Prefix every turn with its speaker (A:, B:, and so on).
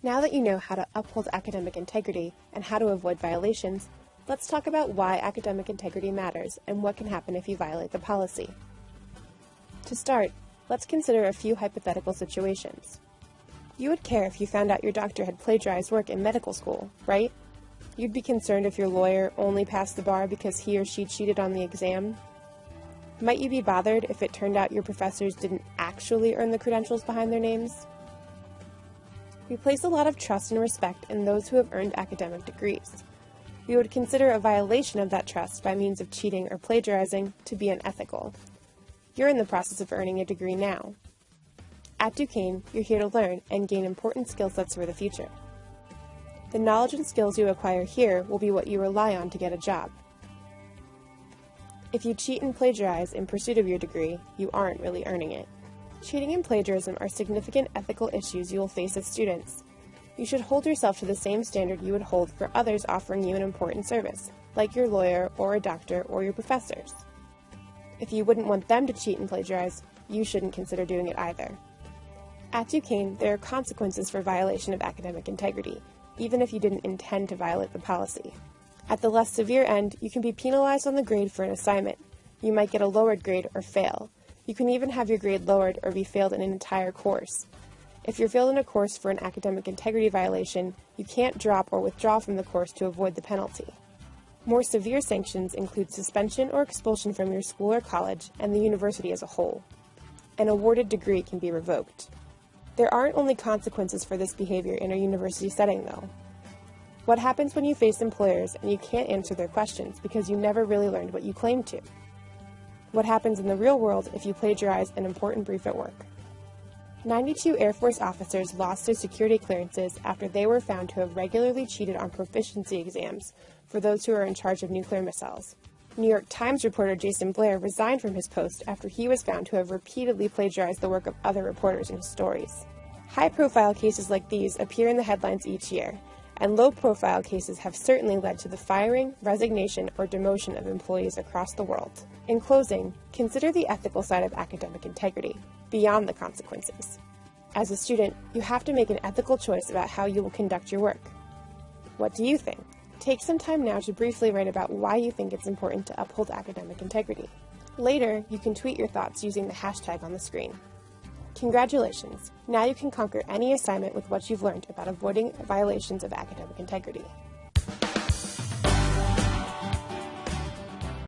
A: Now that you know how to uphold academic integrity and how to avoid violations, let's talk about why academic integrity matters and what can happen if you violate the policy. To start, let's consider a few hypothetical situations. You would care if you found out your doctor had plagiarized work in medical school, right? You'd be concerned if your lawyer only passed the bar because he or she cheated on the exam. Might you be bothered if it turned out your professors didn't actually earn the credentials behind their names? We place a lot of trust and respect in those who have earned academic degrees. We would consider a violation of that trust by means of cheating or plagiarizing to be unethical. You're in the process of earning a degree now. At Duquesne, you're here to learn and gain important skill sets for the future. The knowledge and skills you acquire here will be what you rely on to get a job. If you cheat and plagiarize in pursuit of your degree, you aren't really earning it. Cheating and plagiarism are significant ethical issues you will face as students. You should hold yourself to the same standard you would hold for others offering you an important service, like your lawyer or a doctor or your professors. If you wouldn't want them to cheat and plagiarize, you shouldn't consider doing it either. At Duquesne, there are consequences for violation of academic integrity, even if you didn't intend to violate the policy. At the less severe end, you can be penalized on the grade for an assignment. You might get a lowered grade or fail. You can even have your grade lowered or be failed in an entire course. If you're failed in a course for an academic integrity violation, you can't drop or withdraw from the course to avoid the penalty. More severe sanctions include suspension or expulsion from your school or college and the university as a whole. An awarded degree can be revoked. There aren't only consequences for this behavior in a university setting, though. What happens when you face employers and you can't answer their questions because you never really learned what you claimed to? What happens in the real world if you plagiarize an important brief at work? 92 Air Force officers lost their security clearances after they were found to have regularly cheated on proficiency exams for those who are in charge of nuclear missiles. New York Times reporter Jayson Blair resigned from his post after he was found to have repeatedly plagiarized the work of other reporters in his stories. High profile cases like these appear in the headlines each year, and low profile cases have certainly led to the firing, resignation, or demotion of employees across the world. In closing, consider the ethical side of academic integrity, beyond the consequences. As a student, you have to make an ethical choice about how you will conduct your work. What do you think? Take some time now to briefly write about why you think it's important to uphold academic integrity. Later, you can tweet your thoughts using the hashtag on the screen. Congratulations! Now you can conquer any assignment with what you've learned about avoiding violations of academic integrity.